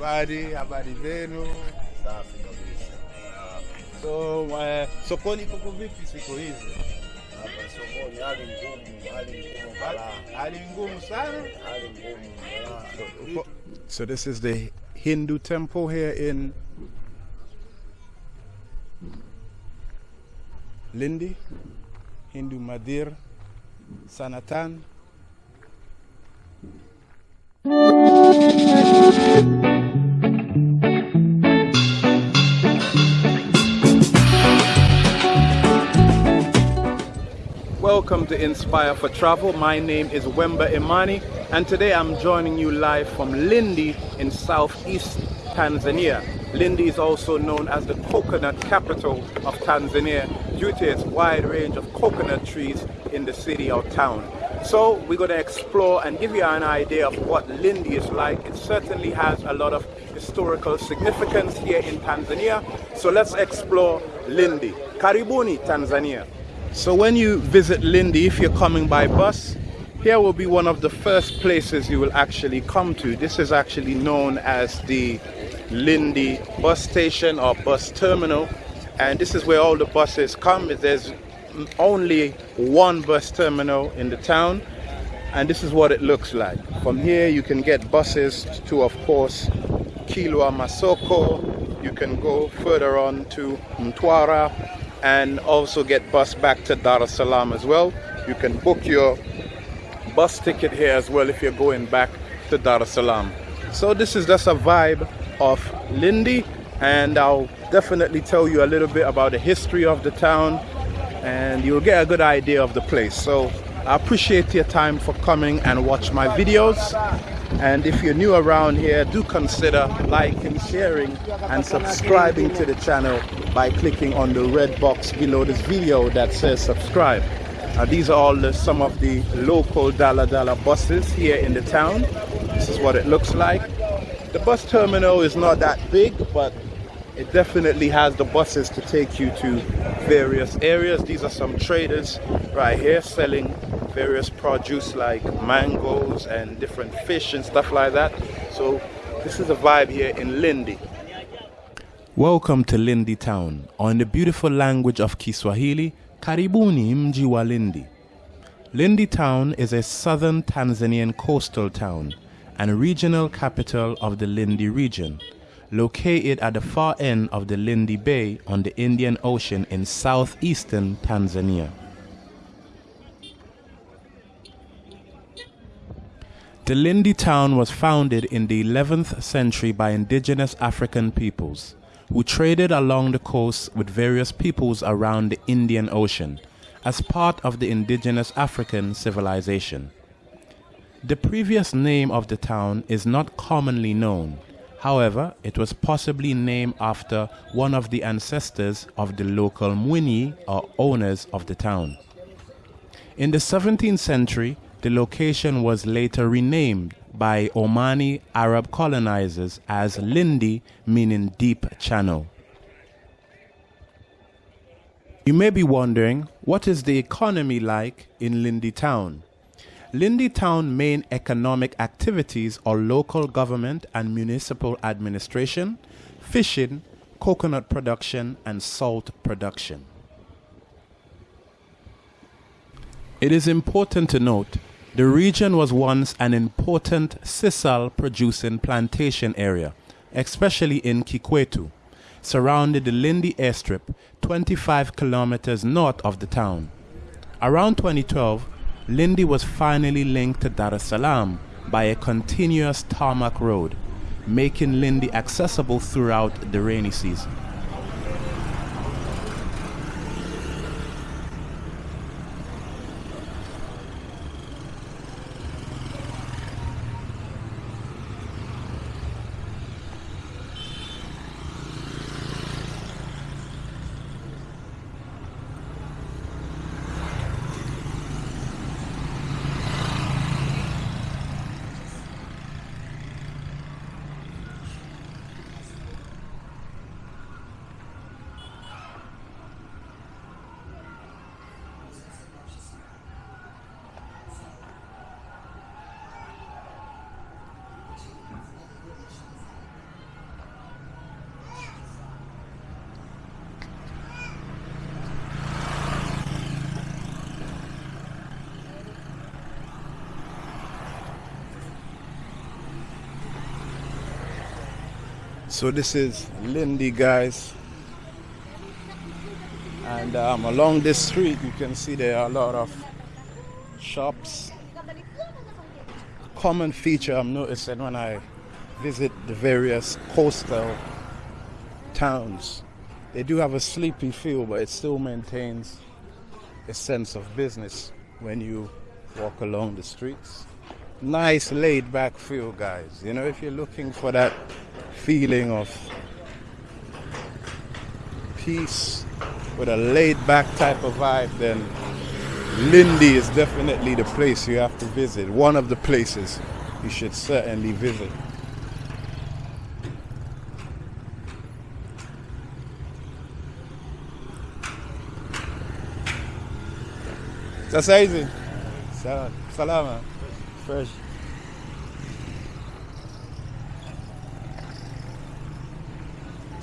Habari, habari zenu. Safi kabisa. So uh, sokoni kuko vipi siku hizi? Hapa sokoni hali ngumu, hali ngumu balaa, Hali ngumu sana. hali ngumu balaa. So, so this is the Hindu temple here in Lindi, Hindu Mandir, Sanatan. Welcome to Inspire for Travel. My name is Wemba Imani, and today I'm joining you live from Lindi in southeast Tanzania. Lindi is also known as the coconut capital of Tanzania due to its wide range of coconut trees in the city or town. So we're going to explore and give you an idea of what Lindi is like. It certainly has a lot of historical significance here in Tanzania. So let's explore Lindi. Karibuni, Tanzania. So when you visit Lindi, if you're coming by bus, here will be one of the first places you will actually come to. This is actually known as the Lindi bus station or bus terminal. And this is where all the buses come. There's only one bus terminal in the town. And this is what it looks like. From here you can get buses to, of course, Kilwa Masoko. You can go further on to Mtwara and also get bus back to Dar es Salaam as well. You can book your bus ticket here as well if you're going back to Dar es Salaam. So this is just a vibe of Lindi and I'll definitely tell you a little bit about the history of the town and you'll get a good idea of the place. So I appreciate your time for coming and watch my videos. And if you're new around here, do consider liking, sharing, and subscribing to the channel by clicking on the red box below this video that says subscribe. These are all the, some of the local Dala Dala buses here in the town. This is what it looks like. The bus terminal is not that big, but it definitely has the buses to take you to various areas. These are some traders right here selling various produce like mangoes and different fish and stuff like that. So this is a vibe here in Lindi. Welcome to Lindi town. Or in the beautiful language of Kiswahili, Karibuni mji wa Lindi. Lindi town is a southern Tanzanian coastal town and regional capital of the Lindi region, located at the far end of the Lindi Bay on the Indian Ocean in southeastern Tanzania. The Lindi town was founded in the 11th century by indigenous African peoples who traded along the coast with various peoples around the Indian Ocean as part of the indigenous African civilization. The previous name of the town is not commonly known. However, it was possibly named after one of the ancestors of the local Mwinyi or owners of the town. In the 17th century, the location was later renamed by Omani Arab colonizers as Lindi, meaning deep channel. You may be wondering, what is the economy like in Lindi town? Lindi town main economic activities are local government and municipal administration, fishing, coconut production, and salt production. It is important to note the region was once an important sisal producing plantation area, especially in Kikwetu, surrounding the Lindi airstrip 25 kilometers north of the town. Around 2012, Lindi was finally linked to Dar es Salaam by a continuous tarmac road, making Lindi accessible throughout the rainy season. So this is Lindi, guys. And um, along this street, you can see there are a lot of shops. Common feature I'm noticing when I visit the various coastal towns. They do have a sleepy feel, but it still maintains a sense of business when you walk along the streets. Nice laid back feel, guys. You know, if you're looking for that feeling of peace with a laid back type of vibe, then Lindi is definitely the place you have to visit. One of the places you should certainly visit. That's easy. salama fresh.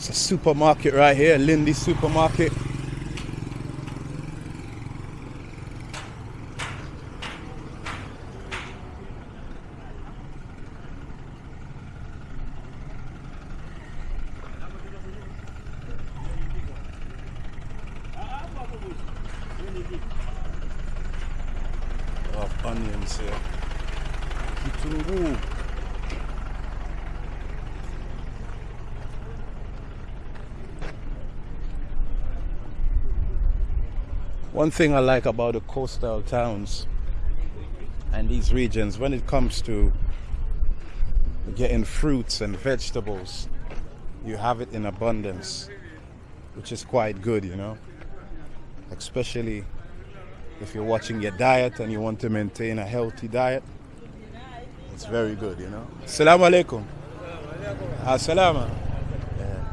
It's a supermarket right here, Lindi Supermarket. of onions here. Kitunguu. One thing I like about the coastal towns and these regions when it comes to getting fruits and vegetables, you have it in abundance, which is quite good, you know, especially if you're watching your diet and you want to maintain a healthy diet, it's very good, you know. Assalamu alaikum. Assalama. Yeah.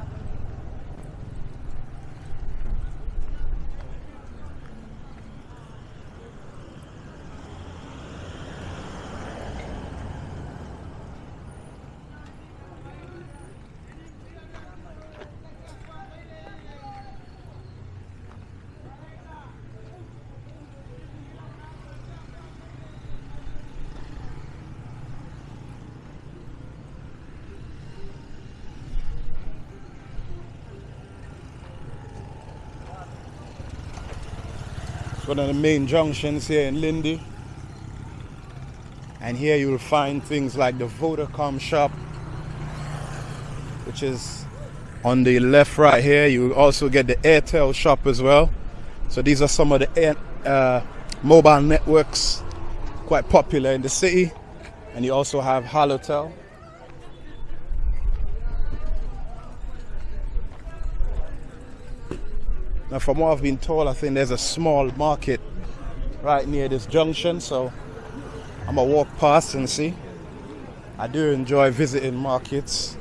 It's one of the main junctions here in Lindi. And here you will find things like the Vodacom shop, which is on the left right here. You also get the Airtel shop as well. So these are some of the air, uh, mobile networks quite popular in the city. And you also have Halotel. Now, from what I've been told, I think there's a small market right near this junction, so I'm gonna walk past and see. I do enjoy visiting markets.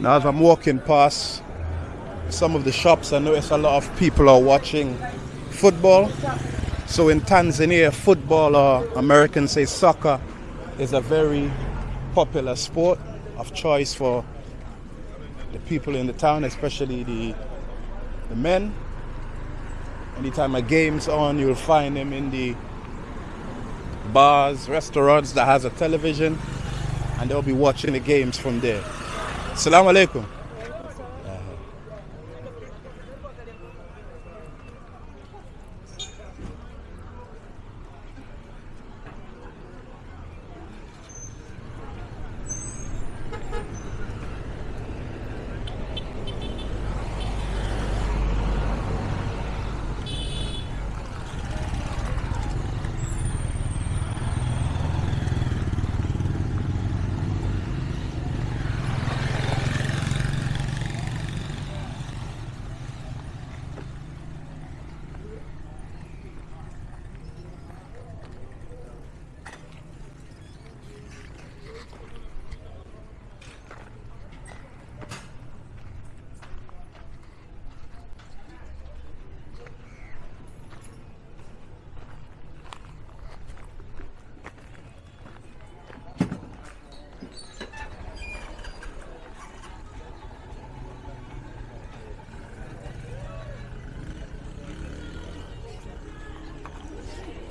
Now, as I'm walking past some of the shops, I notice a lot of people are watching football. So in Tanzania, football or Americans say soccer is a very popular sport of choice for the people in the town, especially the the men. Anytime a game's on, you'll find them in the bars, restaurants that has a television, and they'll be watching the games from there. Assalamu alaikum.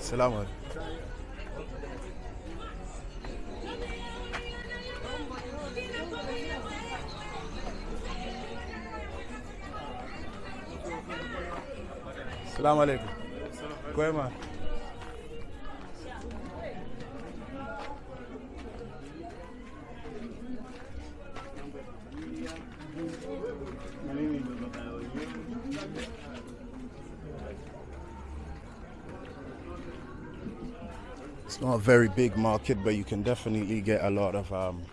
Salamu alaikum. Salamu alaikum. Kwema. It's not a very big market, but you can definitely get a lot of um,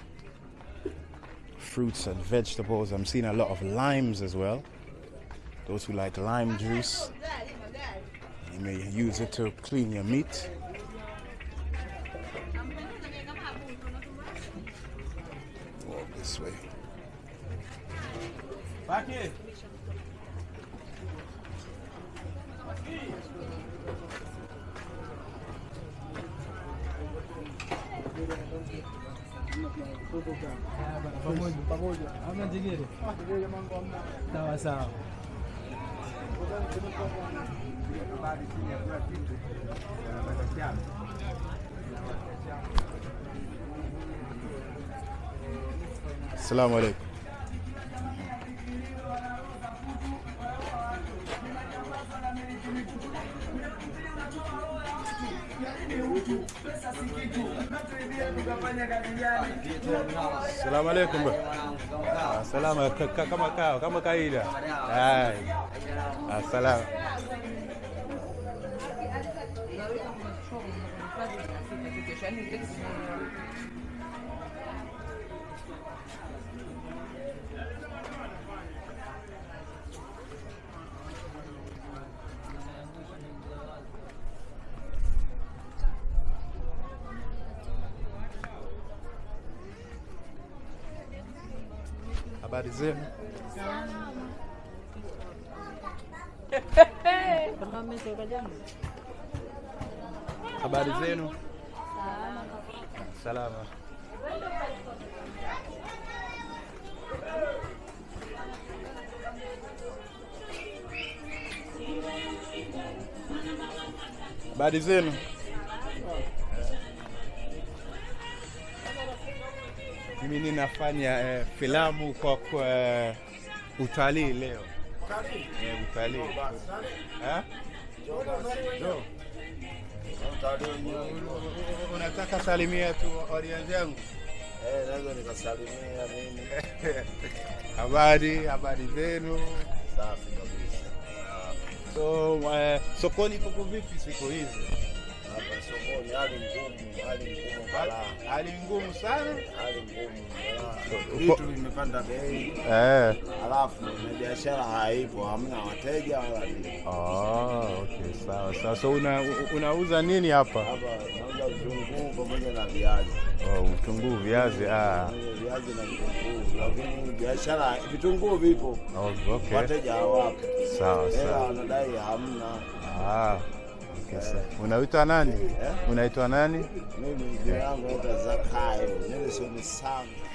fruits and vegetables. I'm seeing a lot of limes as well. Those who like lime juice, you may use it to clean your meat. Walk this way. pamoja Sawa sawa. Assalamu alaikum. Assalamu alaikum. Salamu alaikum. Kama kaida. Salamu. Thank you. Zenu? Habari zenu? Salama. Habari zenu? Mimi ninafanya eh, filamu kwa, kwa eh, utalii leo. Eh, utalii. Eh? Unataka salimia tu audience yangu? Eh, naweza nikasalimia mimi. Habari, habari zenu. Safi kabisa. So uh, sokoni kuko vipi siku hizi? Sokoni hali ngumu, hali ngumu balaa. Hali ngumu sana. Hali ngumu Vitu vimepanda bei, Eh. alafu na biashara haipo, hamna wateja wala nini. Ah, okay, sawa Sasa una, unauza nini hapa? Hapa nauza vitunguu pamoja na viazi. Oh, vitunguu, viazi. Ah. Viazi na vitunguu, lakini biashara vitunguu vipo, Oh, okay. wateja hawapo. Sawa sawa. wanadai hamna. Ah kabisa. Unaitwa nani? Eh? Unaitwa nani? Mimi jina langu Zakayo, mimi sio Msanga.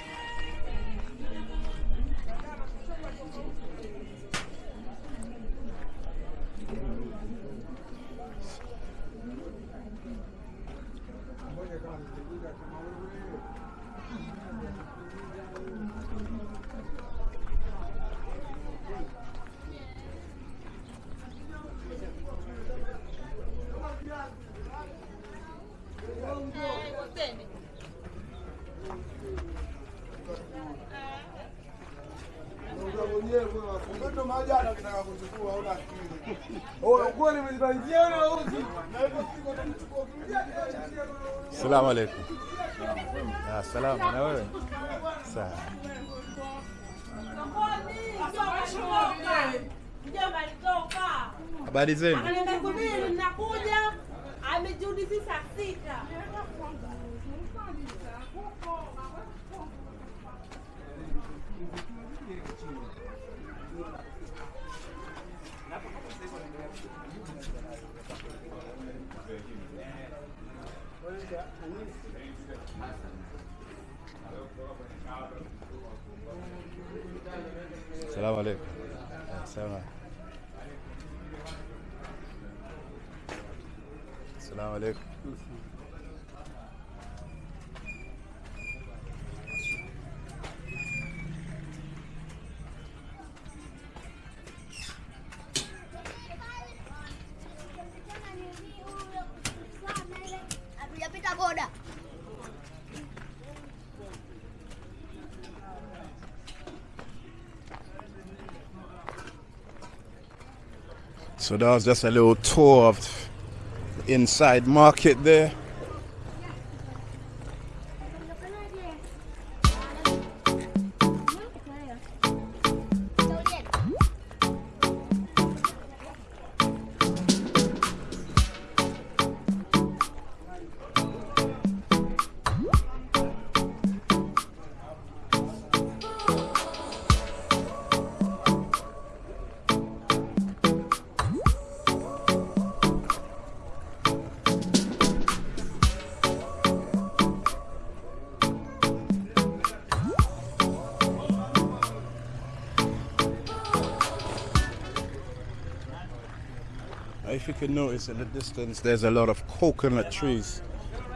Salamu alaikum. Ah, salama na wewe? Habari zenu? nakuja, amejirudi saa sita. السلام عليكم السلام عليكم So that was just a little tour of inside market there. Can notice in the distance, there's a lot of coconut trees.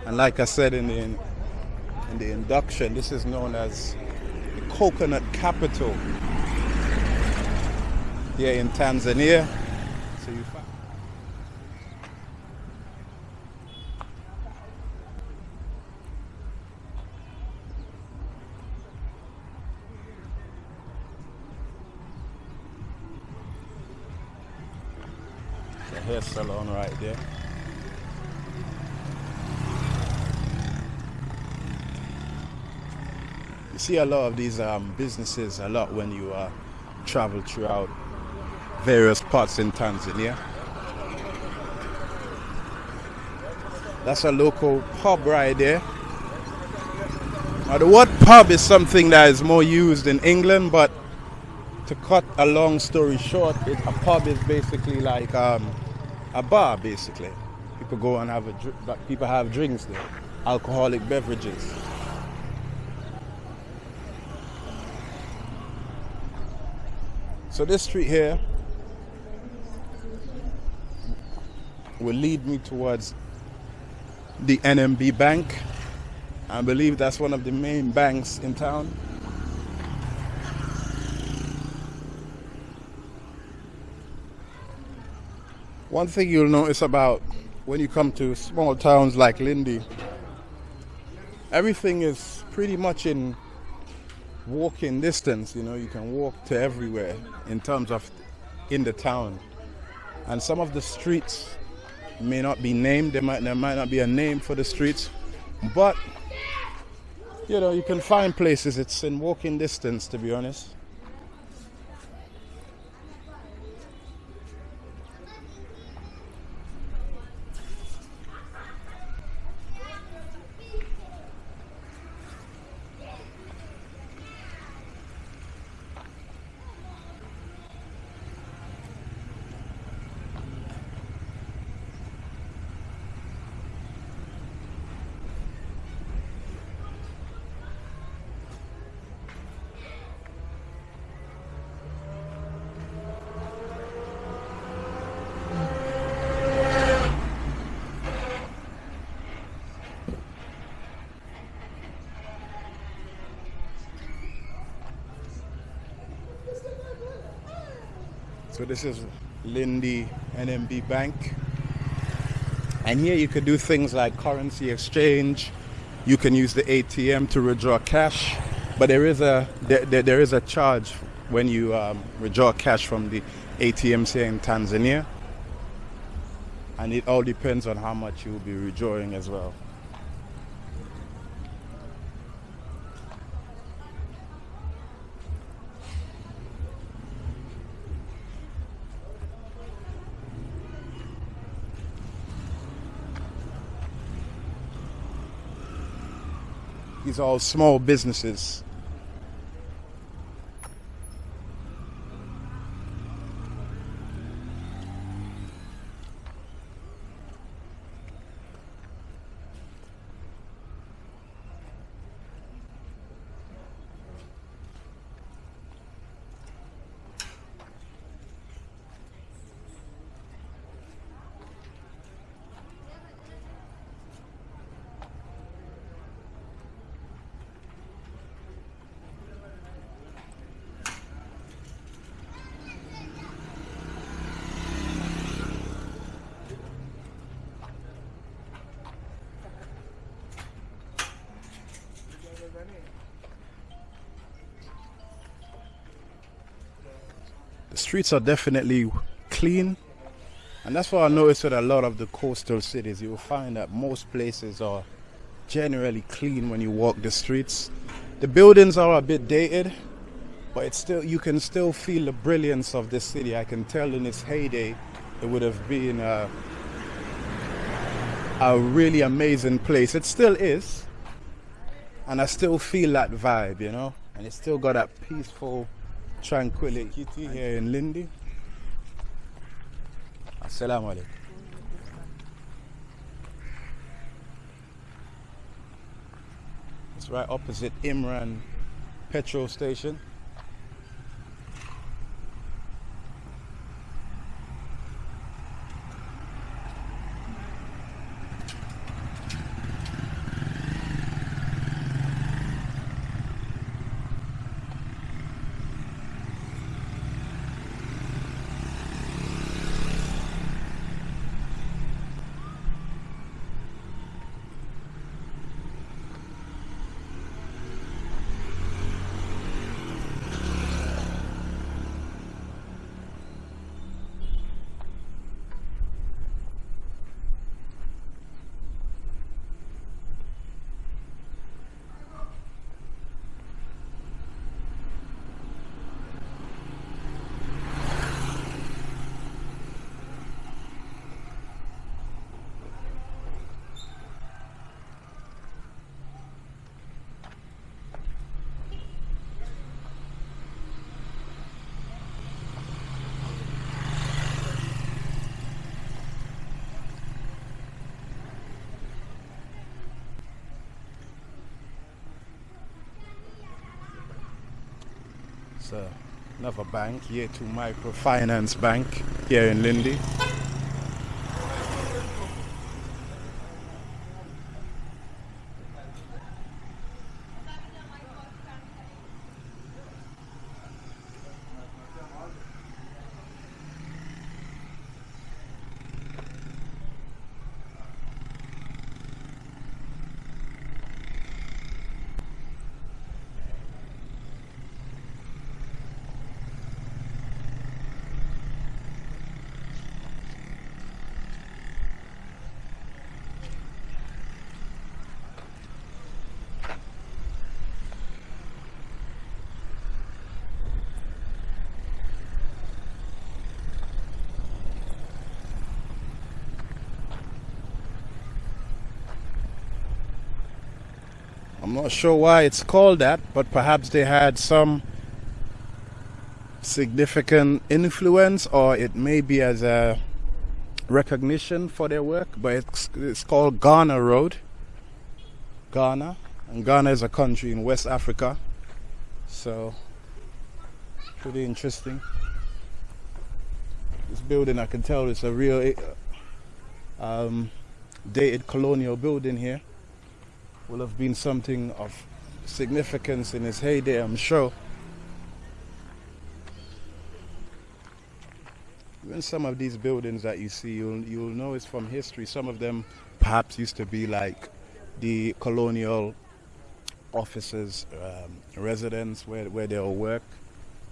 And like I said in the, in the induction, this is known as the coconut capital here in Tanzania. So you hair salon right there. You see a lot of these um, businesses a lot when you uh, travel throughout various parts in Tanzania. That's a local pub right there. Now the word pub is something that is more used in England, but to cut a long story short, it, a pub is basically like um, a bar. Basically, people go and have a people have drinks there, alcoholic beverages. So this street here will lead me towards the NMB Bank. I believe that's one of the main banks in town. One thing you'll notice about when you come to small towns like Lindi, everything is pretty much in walking distance. You know, you can walk to everywhere in terms of in the town. And some of the streets may not be named, there might, there might not be a name for the streets, but you know, you can find places it's in walking distance, to be honest. So this is Lindi NMB Bank. And here you could do things like currency exchange. You can use the ATM to withdraw cash, but there is a there, there, there is a charge when you um, withdraw cash from the ATMs here in Tanzania, and it all depends on how much you will be withdrawing as well. All small businesses. Streets are definitely clean. And that's what I noticed with a lot of the coastal cities. You will find that most places are generally clean when you walk the streets. The buildings are a bit dated, but it's still you can still feel the brilliance of the city. I can tell in its heyday it would have been a, a really amazing place. It still is. And I still feel that vibe, you know? And it's still got that peaceful tranquility here in Lindi. Assalamu alaikum. It's right opposite Imran petrol station. It's uh, another bank, Yetu Microfinance Bank here in Lindi. I'm not sure why it's called that, but perhaps they had some significant influence, or it may be as a recognition for their work. But it's, it's called Ghana Road. Ghana. And Ghana is a country in West Africa. So, pretty interesting. This building, I can tell, it's a real um, dated colonial building here will have been something of significance in his heyday, I'm sure. Even some of these buildings that you see, you'll, you'll know it's from history. Some of them perhaps used to be like the colonial officers' um, residence where, where they all work,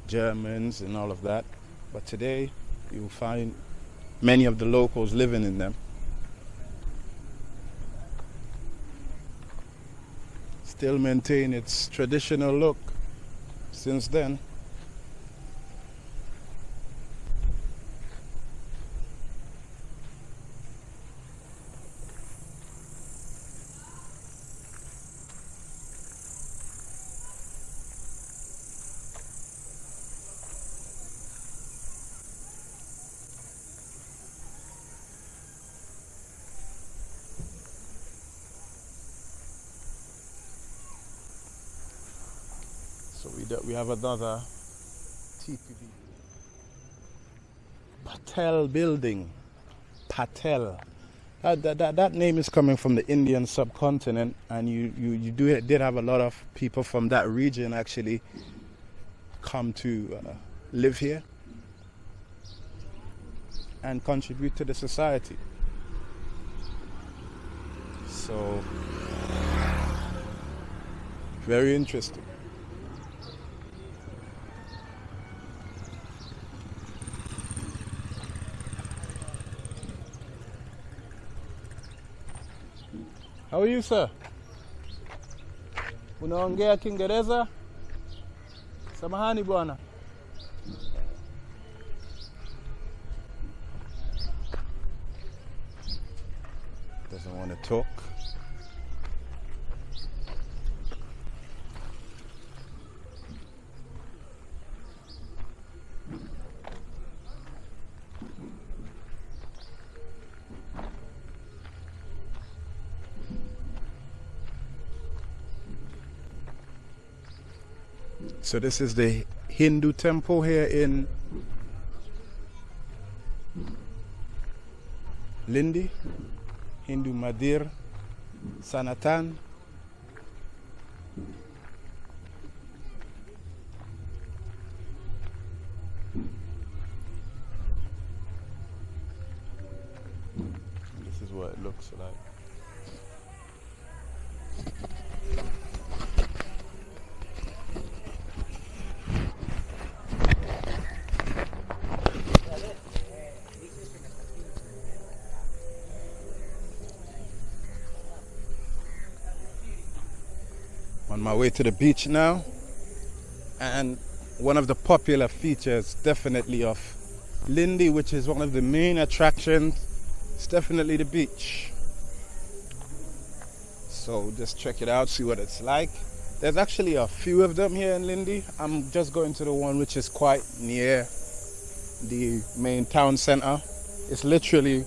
Germans and all of that. But today, you'll find many of the locals living in them. Still maintain its traditional look since then. So we do, we have another TPB Patel building. Patel. That, that, that, that name is coming from the Indian subcontinent, and you, you, you do did have a lot of people from that region actually come to uh, live here and contribute to the society. So, very interesting. How are you, sir? Unaongea Kiingereza? Samahani bwana. So this is the Hindu temple here in Lindi, Hindu Mandir, Sanatan. This is what it looks like. On my way to the beach now. And one of the popular features definitely of Lindi which is one of the main attractions is definitely the beach. So just check it out see what it's like. There's actually a few of them here in Lindi. I'm just going to the one which is quite near the main town center. It's literally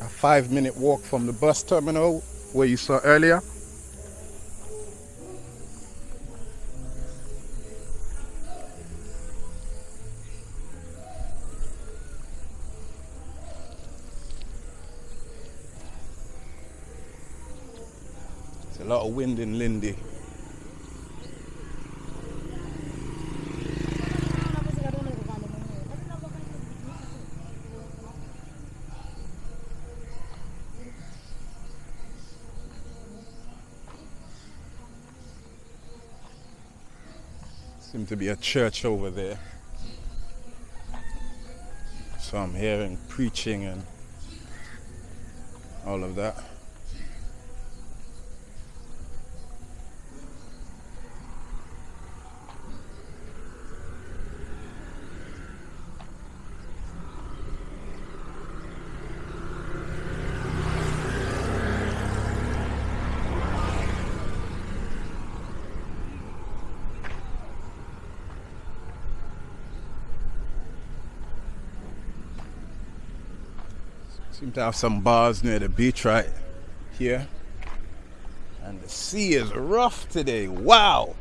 a five minute walk from the bus terminal where you saw earlier wind in Lindi. Seems to be a church over there. So I'm hearing preaching and all of that. To have some bars near the beach right here. And the sea is rough today. Wow.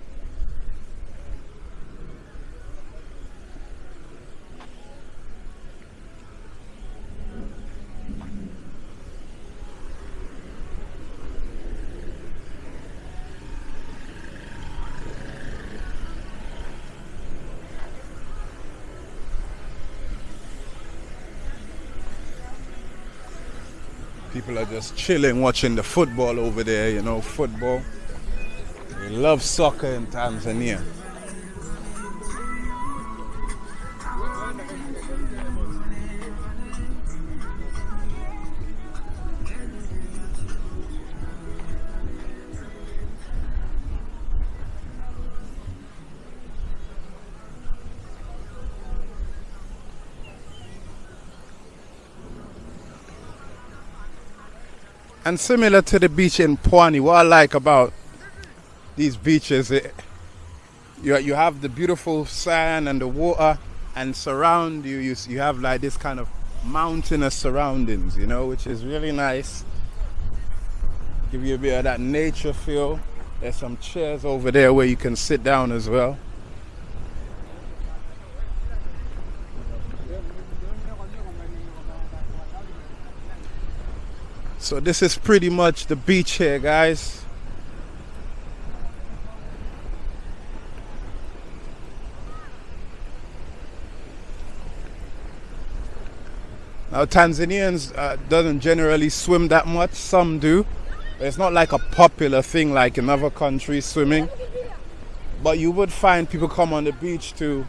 People are just chilling watching the football over there, you know, football. They love soccer in Tanzania. And similar to the beach in Pwani, what I like about these beaches, it, you, you have the beautiful sand and the water, and surround you, you, you have like this kind of mountainous surroundings, you know, which is really nice. Give you a bit of that nature feel. There's some chairs over there where you can sit down as well. So this is pretty much the beach here, guys. Now Tanzanians uh, doesn't generally swim that much. Some do. It's not like a popular thing like in other countries swimming. But you would find people come on the beach to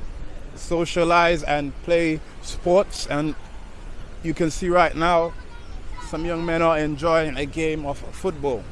socialize and play sports and you can see right now some young men are enjoying a game of football.